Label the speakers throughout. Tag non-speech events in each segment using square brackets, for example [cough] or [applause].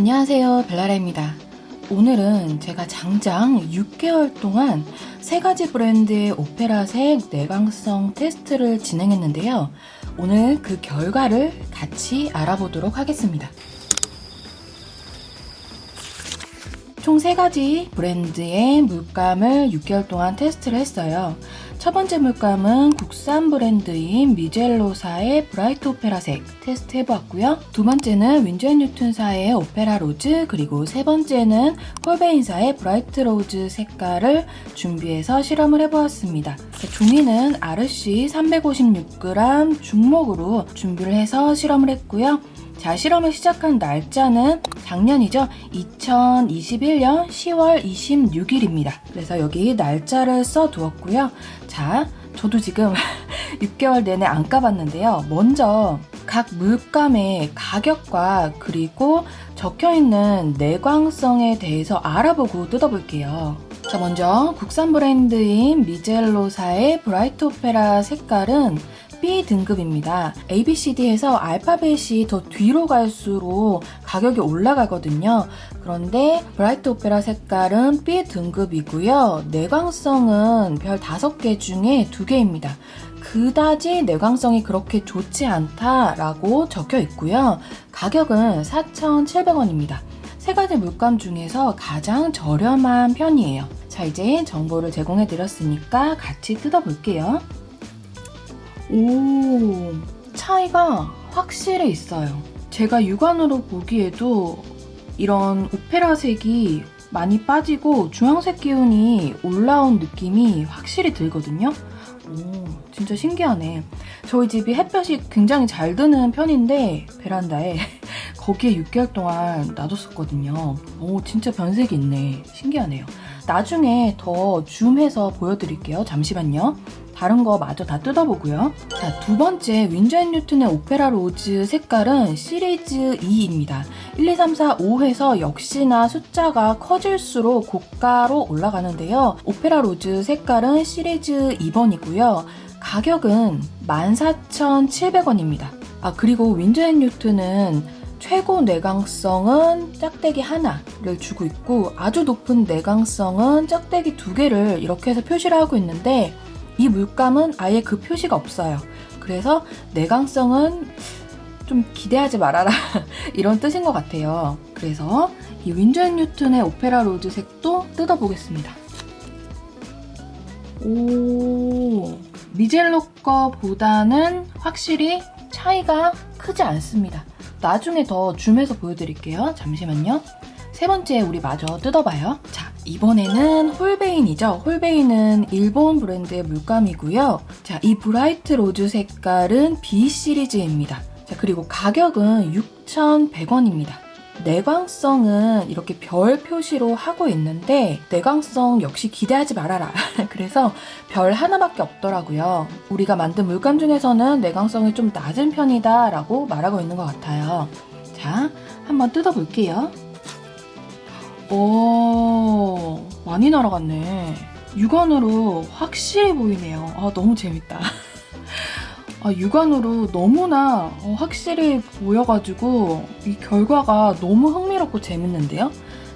Speaker 1: 안녕하세요 벨라라입니다. 오늘은 제가 장장 6개월 동안 세 가지 브랜드의 오페라색 내광성 테스트를 진행했는데요. 오늘 그 결과를 같이 알아보도록 하겠습니다. 총 3가지 브랜드의 물감을 6개월 동안 테스트를 했어요. 첫 번째 물감은 국산 브랜드인 미젤로사의 Bright Opera색 테스트 해보았고요. 두 번째는 Winsor & Newton사의 Opera Rose 그리고 세 번째는 Holbein사의 Bright Rose 색깔을 준비해서 실험을 해보았습니다. 종이는 Arches 356g 중목으로 준비를 해서 실험을 했고요. 자, 실험을 시작한 날짜는 작년이죠. 2021년 10월 26일입니다. 그래서 여기 날짜를 써두었고요. 자, 저도 지금 [laughs] 6개월 내내 안 까봤는데요. 먼저 각 물감의 가격과 그리고 적혀있는 내광성에 대해서 알아보고 뜯어볼게요. 자, 먼저 국산 브랜드인 미젤로사의 브라이트 오페라 색깔은 B 등급입니다. ABCD에서 알파벳이 더 뒤로 갈수록 가격이 올라가거든요. 그런데 브라이트 오페라 색깔은 B 등급이고요. 내광성은 별 5개 중에 2개입니다. 그다지 내광성이 그렇게 좋지 않다라고 적혀 있고요. 가격은 4,700원입니다. 세 가지 물감 중에서 가장 저렴한 편이에요. 자, 이제 정보를 제공해 드렸으니까 같이 뜯어볼게요. 오, 차이가 확실히 있어요. 제가 육안으로 보기에도 이런 오페라색이 많이 빠지고 주황색 기운이 올라온 느낌이 확실히 들거든요. 오, 진짜 신기하네. 저희 집이 햇볕이 굉장히 잘 드는 편인데 베란다에 [laughs] 거기에 6개월 동안 놔뒀었거든요. 오, 진짜 변색이 있네. 신기하네요. 나중에 더 줌해서 보여드릴게요. 잠시만요. 다른 거 마저 다 뜯어보고요. 자, 두 번째 Winsor & Newton의 Opera Rose 색깔은 시리즈 2입니다. 1, 2, 3, 4, 5에서 역시나 숫자가 커질수록 고가로 올라가는데요. Opera Rose 색깔은 시리즈 2번이고요. 가격은 14,700원입니다. 아, 그리고 Winsor & Newton은 최고 내광성은 짝대기 하나를 주고 있고 아주 높은 내광성은 짝대기 두 개를 이렇게 해서 표시를 하고 있는데 이 물감은 아예 그 표시가 없어요. 그래서 내광성은 좀 기대하지 말아라 [laughs] 이런 뜻인 것 같아요. 그래서 이 Winsor & Newton의 Opera Rose 색도 뜯어보겠습니다. 오 미젤로 거보다는 확실히 차이가 크지 않습니다. 나중에 더 줌해서 보여드릴게요. 잠시만요. 세 번째 우리 마저 뜯어봐요. 자, 이번에는 Holbein이죠. Holbein은 일본 브랜드의 물감이고요. 자, 이 Bright Rose 색깔은 B 시리즈입니다. 자, 그리고 가격은 6,100원입니다. 내광성은 이렇게 별 표시로 하고 있는데 내광성 역시 기대하지 말아라. [laughs] 그래서 별 하나밖에 없더라고요. 우리가 만든 물감 중에서는 내광성이 좀 낮은 편이다 라고 말하고 있는 것 같아요. 자, 한번 뜯어 볼게요. 오, 많이 날아갔네. 육안으로 확실히 보이네요. 아, 너무 재밌다. [laughs] 아, 육안으로 너무나 어, 확실히 보여가지고 이 결과가 너무 흥미롭고 재밌는데요?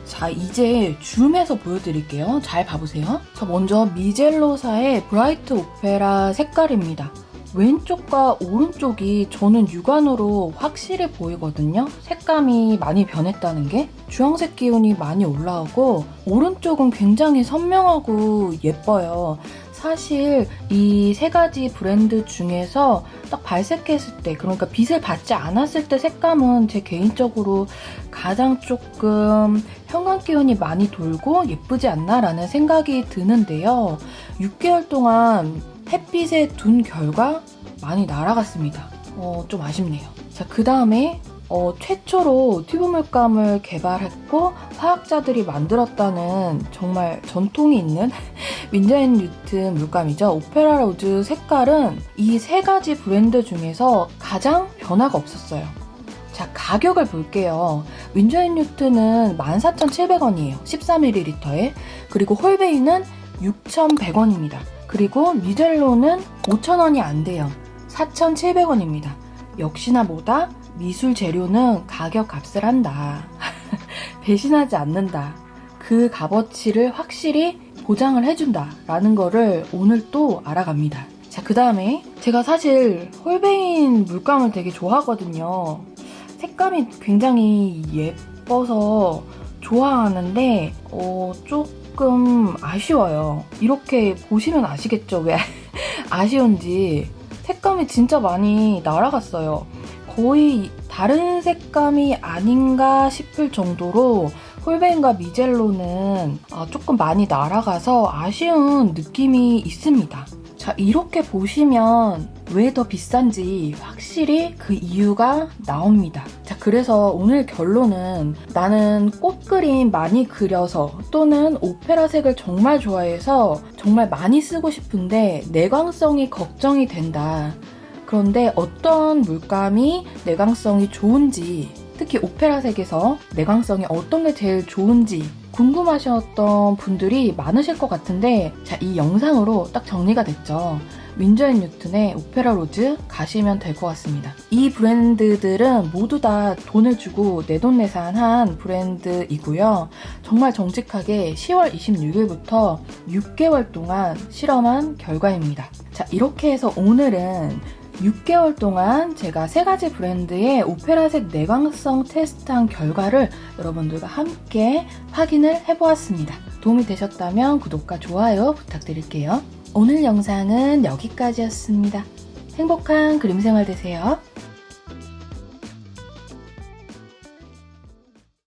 Speaker 1: 자, 이제 줌해서 보여드릴게요. 잘 봐보세요. 자, 먼저 미젤로사의 브라이트 오페라 색깔입니다. 왼쪽과 오른쪽이 저는 육안으로 확실히 보이거든요. 색감이 많이 변했다는 게 주황색 기운이 많이 올라오고 오른쪽은 굉장히 선명하고 예뻐요. 사실 이 세 가지 브랜드 중에서 딱 발색했을 때 그러니까 빛을 받지 않았을 때 색감은 제 개인적으로 가장 조금 형광 기운이 많이 돌고 예쁘지 않나 라는 생각이 드는데요. 6개월 동안 햇빛에 둔 결과 많이 날아갔습니다. 어, 좀 아쉽네요. 자, 그 다음에 어, 최초로 튜브 물감을 개발했고 화학자들이 만들었다는 정말 전통이 있는 [laughs] Winsor & Newton 물감이죠. Opera Rose 색깔은 이 세 가지 브랜드 중에서 가장 변화가 없었어요. 자, 가격을 볼게요. 윈저앤뉴튼은 14,700원이에요. 14ml에. 그리고 홀베이는 6,100원입니다. 그리고 미젤로는 5,000원이 안 돼요. 4,700원입니다. 역시나 뭐다? 미술 재료는 가격 값을 한다. [laughs] 배신하지 않는다. 그 값어치를 확실히 보장을 해준다. 라는 거를 오늘 또 알아갑니다. 자, 그 다음에 제가 사실 홀베인 물감을 되게 좋아하거든요. 색감이 굉장히 예뻐서 좋아하는데, 어, 조금 아쉬워요. 이렇게 보시면 아시겠죠? 왜 [laughs] 아쉬운지. 색감이 진짜 많이 날아갔어요. 거의 다른 색감이 아닌가 싶을 정도로 홀베인과 미젤로는 아, 조금 많이 날아가서 아쉬운 느낌이 있습니다. 자, 이렇게 보시면 왜 더 비싼지 확실히 그 이유가 나옵니다. 자, 그래서 오늘 결론은 나는 꽃 그림 많이 그려서 또는 오페라 색을 정말 좋아해서 정말 많이 쓰고 싶은데 내광성이 걱정이 된다. 그런데 어떤 물감이 내광성이 좋은지 특히 오페라색에서 내광성이 어떤 게 제일 좋은지 궁금하셨던 분들이 많으실 것 같은데 자, 이 영상으로 딱 정리가 됐죠. Winsor & Newton의 Opera Rose 가시면 될 것 같습니다. 이 브랜드들은 모두 다 돈을 주고 내돈내산한 브랜드이고요. 정말 정직하게 10월 26일부터 6개월 동안 실험한 결과입니다. 자, 이렇게 해서 오늘은 6개월 동안 제가 세 가지 브랜드의 오페라색 내광성 테스트한 결과를 여러분들과 함께 확인을 해보았습니다. 도움이 되셨다면 구독과 좋아요 부탁드릴게요. 오늘 영상은 여기까지였습니다. 행복한 그림 생활 되세요.